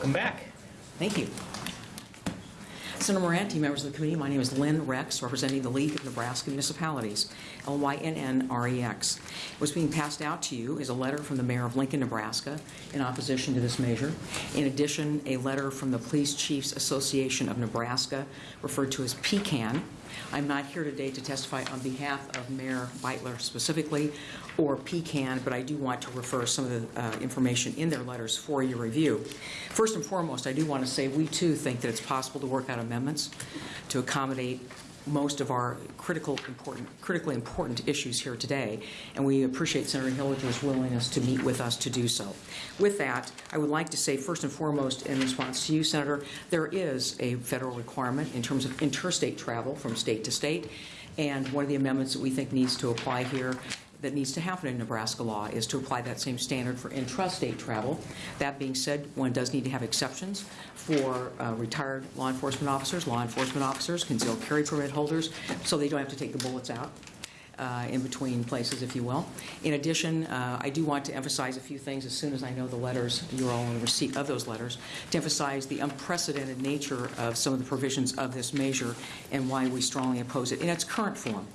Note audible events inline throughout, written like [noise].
Welcome back. Thank you. Senator Murante, members of the committee, my name is Lynn Rex, representing the League of Nebraska Municipalities, L-Y-N-N-R-E-X. What's being passed out to you is a letter from the mayor of Lincoln, Nebraska, in opposition to this measure. In addition, a letter from the Police Chiefs Association of Nebraska, referred to as PCAN. I'm not here today to testify on behalf of Mayor Beutler specifically, or PCAN, but I do want to refer some of the uh, information in their letters for your review. First and foremost, I do want to say we too think that it's possible to work out amendments to accommodate most of our critical important, critically important issues here today, and we appreciate Senator Hilgers' willingness to meet with us to do so. With that, I would like to say first and foremost, in response to you, Senator, there is a federal requirement in terms of interstate travel from state to state, and one of the amendments that we think needs to apply here that needs to happen in Nebraska law is to apply that same standard for intrastate travel. That being said, one does need to have exceptions for uh, retired law enforcement officers, law enforcement officers, concealed carry permit holders, so they don't have to take the bullets out uh, in between places, if you will. In addition, uh, I do want to emphasize a few things as soon as I know the letters, you're all in receipt of those letters, to emphasize the unprecedented nature of some of the provisions of this measure and why we strongly oppose it in its current form.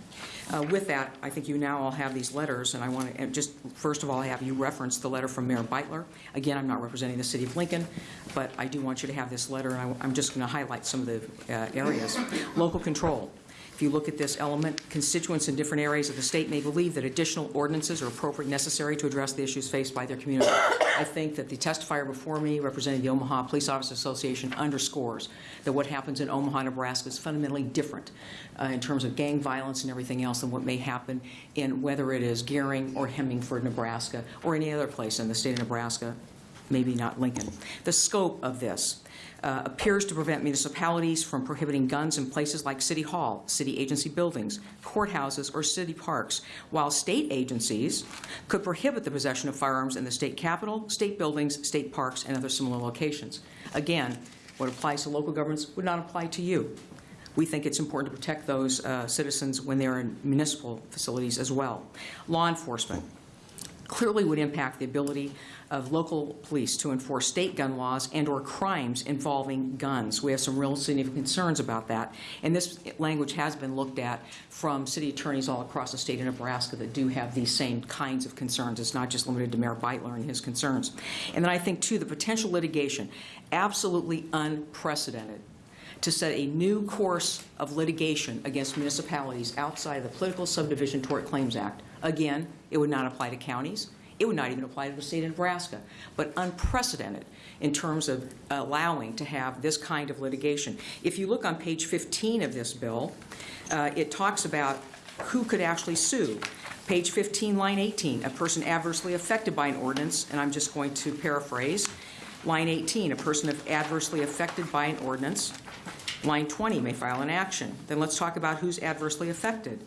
Uh, With that, I think you now all have these letters, and I want to just, first of all, have you reference the letter from Mayor Beutler. Again, I'm not representing the city of Lincoln, but I do want you to have this letter, and I- I'm just going to highlight some of the uh, areas. Local control. If you look at this element, constituents in different areas of the state may believe that additional ordinances are appropriate necessary to address the issues faced by their community. I think that the testifier before me, representing the Omaha Police Officers Association, underscores that what happens in Omaha, Nebraska is fundamentally different uh, in terms of gang violence and everything else than what may happen in whether it is Gering or Hemingford, Nebraska, or any other place in the state of Nebraska, maybe not Lincoln. The scope of this uh, appears to prevent municipalities from prohibiting guns in places like City Hall, city agency buildings, courthouses, or city parks, while state agencies could prohibit the possession of firearms in the state capitol, state buildings, state parks, and other similar locations. Again, what applies to local governments would not apply to you. We think it's important to protect those uh, citizens when they're in municipal facilities as well. Law enforcement clearly would impact the ability of local police to enforce state gun laws and/or crimes involving guns. We have some real significant concerns about that, and this language has been looked at from city attorneys all across the state of Nebraska that do have these same kinds of concerns. It's not just limited to Mayor Beutler and his concerns. And then I think, too, the potential litigation, absolutely unprecedented to set a new course of litigation against municipalities outside of the Political Subdivision Tort Claims Act. Again, it would not apply to counties. It would not even apply to the state of Nebraska, but unprecedented in terms of allowing to have this kind of litigation. If you look on page 15 of this bill, uh, it talks about who could actually sue. Page 15, line 18, a person adversely affected by an ordinance, and I'm just going to paraphrase. Line 18, a person adversely affected by an ordinance. Line 20 may file an action. Then let's talk about who's adversely affected.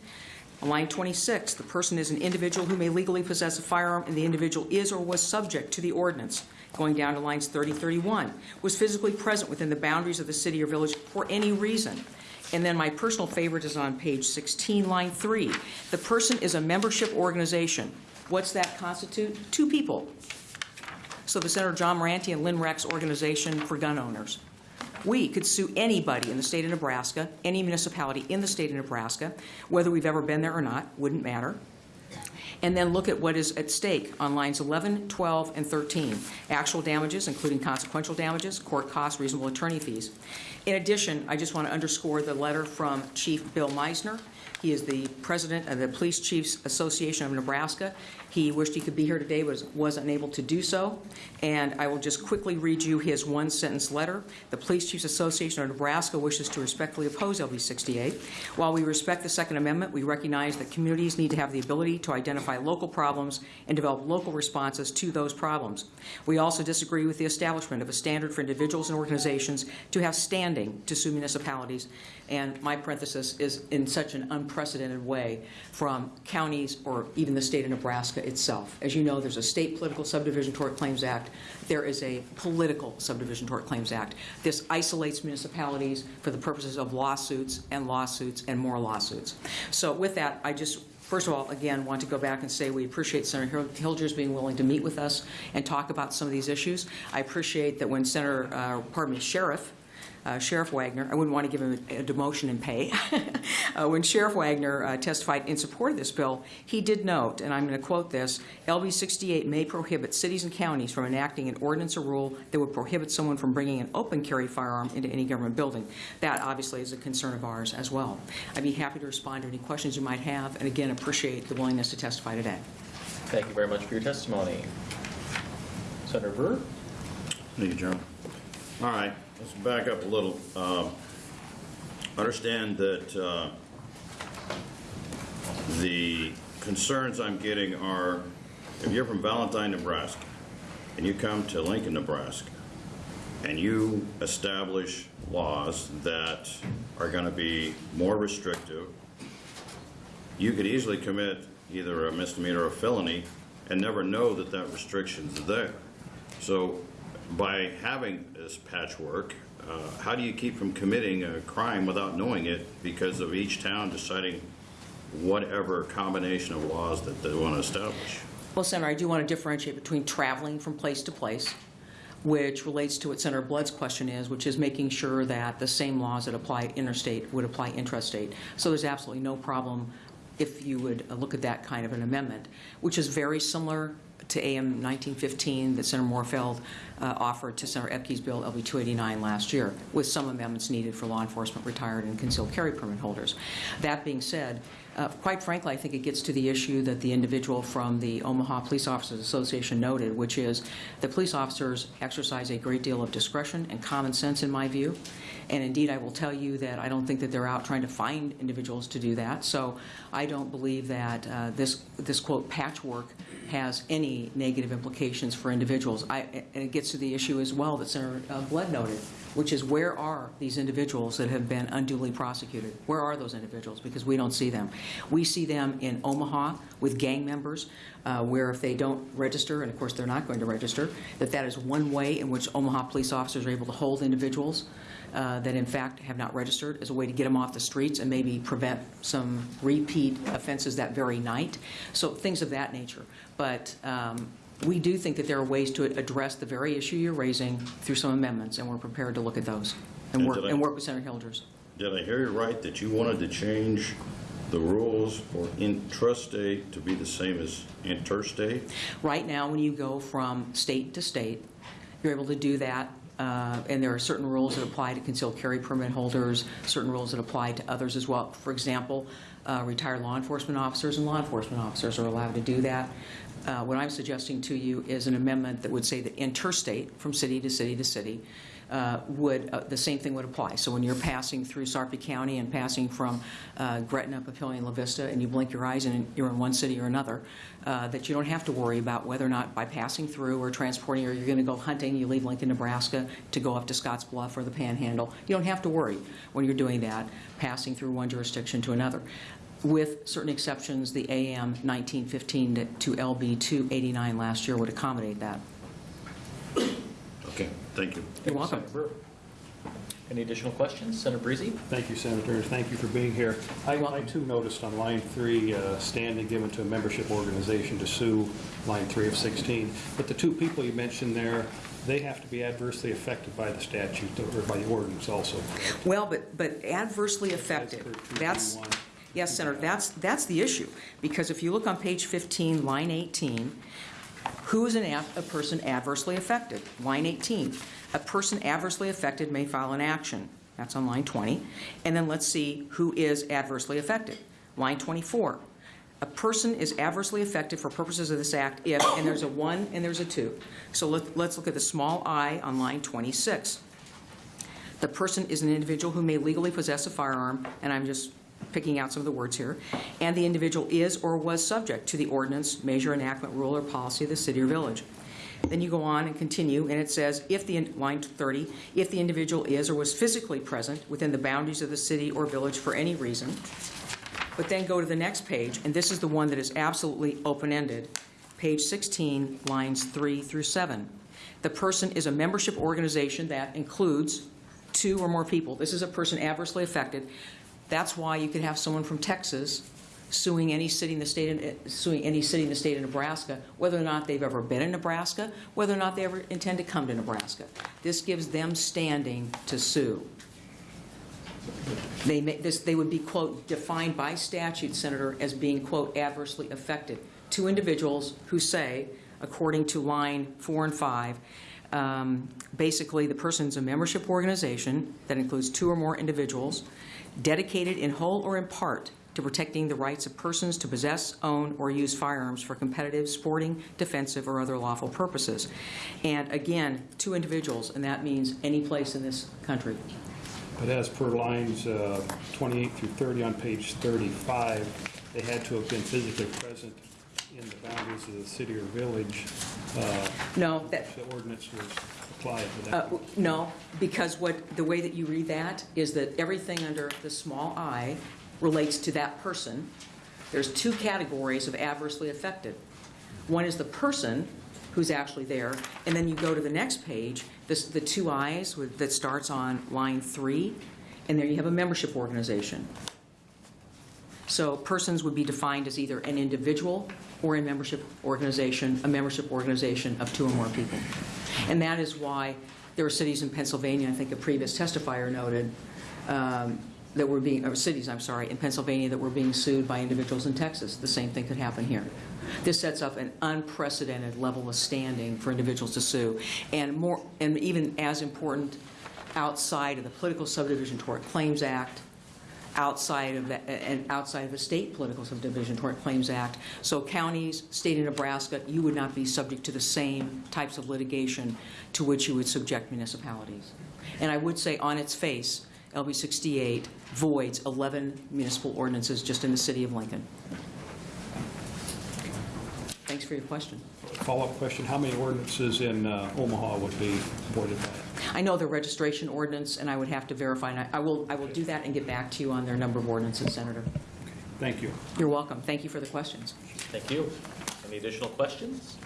Line 26, the person is an individual who may legally possess a firearm, and the individual is or was subject to the ordinance. Going down to lines 30, 31, was physically present within the boundaries of the city or village for any reason. And then my personal favorite is on page 16, line 3. The person is a membership organization. What's that constitute? Two people. So the Senator John Murante and Lynn Rex Organization for Gun Owners. We could sue anybody in the state of Nebraska, any municipality in the state of Nebraska, whether we've ever been there or not, wouldn't matter. And then look at what is at stake on lines 11, 12, and 13. Actual damages, including consequential damages, court costs, reasonable attorney fees. In addition, I just want to underscore the letter from Chief Bill Meisner. He is the president of the Police Chiefs Association of Nebraska. He wished he could be here today, but was unable to do so. And I will just quickly read you his one-sentence letter. The Police Chiefs Association of Nebraska wishes to respectfully oppose LB 68. While we respect the Second Amendment, we recognize that communities need to have the ability to identify local problems and develop local responses to those problems. We also disagree with the establishment of a standard for individuals and organizations to have standing to sue municipalities. And my parenthesis is in such an unprecedented way from counties or even the state of Nebraska itself. As you know, there's a state political subdivision tort claims act. There is a political subdivision tort claims act. This isolates municipalities for the purposes of lawsuits and lawsuits and more lawsuits. So with that, I just First of all, again, want to go back and say we appreciate Senator Hil- Hilgers being willing to meet with us and talk about some of these issues. I appreciate that when Senator, uh, pardon me, Sheriff uh, Sheriff Wagner, I wouldn't want to give him a demotion in pay. [laughs] Uh, When Sheriff Wagner uh, testified in support of this bill, he did note, and I'm going to quote this, "LB 68 may prohibit cities and counties from enacting an ordinance or rule that would prohibit someone from bringing an open carry firearm into any government building." That obviously is a concern of ours as well. I'd be happy to respond to any questions you might have, and again, appreciate the willingness to testify today. Thank you very much for your testimony. Senator Brewer? Thank you, Chairman. All right, let's back up a little. Um, Understand that uh, the concerns I'm getting are, if you're from Valentine, Nebraska, and you come to Lincoln, Nebraska, and you establish laws that are going to be more restrictive, you could easily commit either a misdemeanor or a felony and never know that that restriction's there. So by having this patchwork, uh, how do you keep from committing a crime without knowing it because of each town deciding whatever combination of laws that they want to establish? Well, Senator, I do want to differentiate between traveling from place to place, which relates to what Senator Blood's question is, which is making sure that the same laws that apply interstate would apply intrastate. So there's absolutely no problem if you would look at that kind of an amendment, which is very similar to AM 1915 that Senator Morfeld uh, offered to Senator Ebke's bill, LB 289, last year, with some amendments needed for law enforcement retired and concealed carry permit holders. That being said, uh, quite frankly, I think it gets to the issue that the individual from the Omaha Police Officers Association noted, which is that police officers exercise a great deal of discretion and common sense, in my view. And indeed, I will tell you that I don't think that they're out trying to find individuals to do that. So I don't believe that uh, this, this quote, patchwork has any negative implications for individuals. I, and it gets to the issue as well that Senator uh, Blood noted, which is where are these individuals that have been unduly prosecuted? Where are those individuals? Because we don't see them. We see them in Omaha with gang members, uh, where if they don't register, and of course they're not going to register, that that is one way in which Omaha police officers are able to hold individuals uh, that in fact have not registered as a way to get them off the streets and maybe prevent some repeat offenses that very night. So things of that nature. But um, we do think that there are ways to address the very issue you're raising through some amendments, and we're prepared to look at those and And work, I- and work with Senator Hilgers. Did I hear you right that you wanted to change the rules for intrastate to be the same as interstate? Right now, when you go from state to state, you're able to do that, uh, and there are certain rules that apply to concealed carry permit holders, certain rules that apply to others as well. For example, uh, retired law enforcement officers and law enforcement officers are allowed to do that. Uh, What I'm suggesting to you is an amendment that would say that interstate, from city to city to city, uh, would, uh, the same thing would apply. So when you're passing through Sarpy County and passing from uh, Gretna, Papillion, La Vista, and you blink your eyes and you're in one city or another, uh, that you don't have to worry about whether or not by passing through or transporting, or you're going to go hunting, you leave Lincoln, Nebraska to go up to Scotts Bluff or the Panhandle. You don't have to worry when you're doing that, passing through one jurisdiction to another. With certain exceptions, the AM 1915 to- to LB 289 last year would accommodate that. Okay, thank you. You're welcome. Any additional questions? Senator Breezy? Thank you, Senators. Thank you for being here. I I too noticed on line three, uh, standing given to a membership organization to sue, line three of 16. But the two people you mentioned there, they have to be adversely affected by the statute or by the ordinance also. correct? Well, but, but adversely affected, That's that's, for 2B1. yes, Senator, that's, that's the issue. Because if you look on page 15, line 18, who is a person adversely affected? Line 18, a person adversely affected may file an action. That's on line 20. And then let's see who is adversely affected. Line 24, a person is adversely affected for purposes of this act if, and there's a one and there's a two. So let, let's look at the small i on line 26. The person is an individual who may legally possess a firearm, and I'm just picking out some of the words here, and the individual is or was subject to the ordinance, measure, enactment, rule, or policy of the city or village. Then you go on and continue, and it says, if the, line 30, if the individual is or was physically present within the boundaries of the city or village for any reason, but then go to the next page, and this is the one that is absolutely open-ended, page 16, lines 3 through 7. The person is a membership organization that includes two or more people. This is a person adversely affected. That's why you could have someone from Texas suing any city in the state, of- suing any city in the state of Nebraska, whether or not they've ever been in Nebraska, whether or not they ever intend to come to Nebraska. This gives them standing to sue. They, may- this, they would be, quote, defined by statute, Senator, as being, quote, adversely affected. Two individuals who say, according to line four and five, um, basically, the person's a membership organization that includes two or more individuals dedicated in whole or in part to protecting the rights of persons to possess, own, or use firearms for competitive, sporting, defensive, or other lawful purposes. And again, two individuals, and that means any place in this country. But as per lines uh, 28 through 30 on page 35, they had to have been physically present in the boundaries of the city or village. Uh, No, that, if The ordinance was applied to Uh, that. No, because what, the way that you read that is that everything under the small i relates to that person. There's two categories of adversely affected. One is the person who's actually there, and then you go to the next page, this, the two i's with- that starts on line three, and there you have a membership organization. So persons would be defined as either an individual or a membership organization, a membership organization of two or more people. And that is why there are cities in Pennsylvania, I think a previous testifier noted, um, that were being, or cities, I'm sorry, in Pennsylvania that were being sued by individuals in Texas. The same thing could happen here. This sets up an unprecedented level of standing for individuals to sue. And more, and even as important, outside of the Political Subdivision Tort Claims Act, outside of that, and outside of the state political subdivision tort claims act. So counties, state of Nebraska, you would not be subject to the same types of litigation to which you would subject municipalities. And I would say on its face, LB 68 voids 11 municipal ordinances just in the city of Lincoln. Thanks for your question. Follow-up question, how many ordinances in uh, Omaha would be voided by? I know the registration ordinance, and I would have to verify, and I- I will, I will do that and get back to you on their number of ordinances, Senator. Thank you. You're welcome. Thank you for the questions. Thank you. Any additional questions?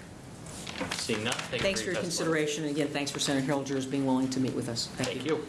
Seeing none, thank you Thanks for your testimony. consideration, and again, thanks for Senator Hilgers being willing to meet with us. Thank you.